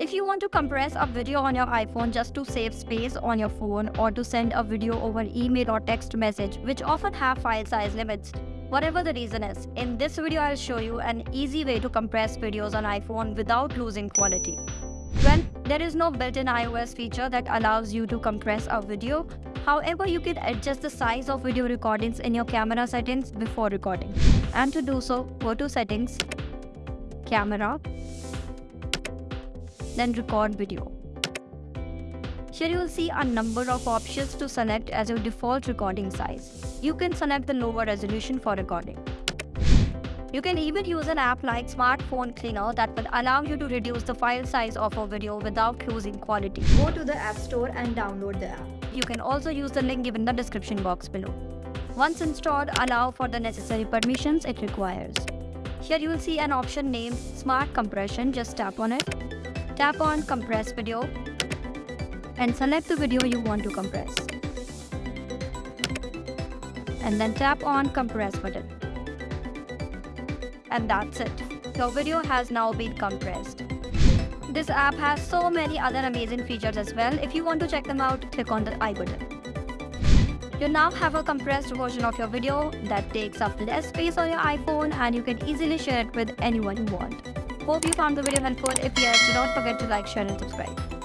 If you want to compress a video on your iPhone just to save space on your phone or to send a video over email or text message, which often have file size limits, whatever the reason is, in this video I'll show you an easy way to compress videos on iPhone without losing quality. Well, there is no built-in iOS feature that allows you to compress a video. However, you can adjust the size of video recordings in your camera settings before recording. And to do so, go to Settings, Camera, then record video. Here you will see a number of options to select as your default recording size. You can select the lower resolution for recording. You can even use an app like Smartphone Cleaner that will allow you to reduce the file size of a video without losing quality. Go to the App Store and download the app. You can also use the link given in the description box below. Once installed, allow for the necessary permissions it requires. Here you will see an option named Smart Compression, just tap on it. Tap on Compress Video and select the video you want to compress. And then tap on Compress button. And that's it. Your video has now been compressed. This app has so many other amazing features as well. If you want to check them out, click on the i button. You now have a compressed version of your video that takes up less space on your iPhone and you can easily share it with anyone you want. Hope you found the video helpful. If yes, do not forget to like, share and subscribe.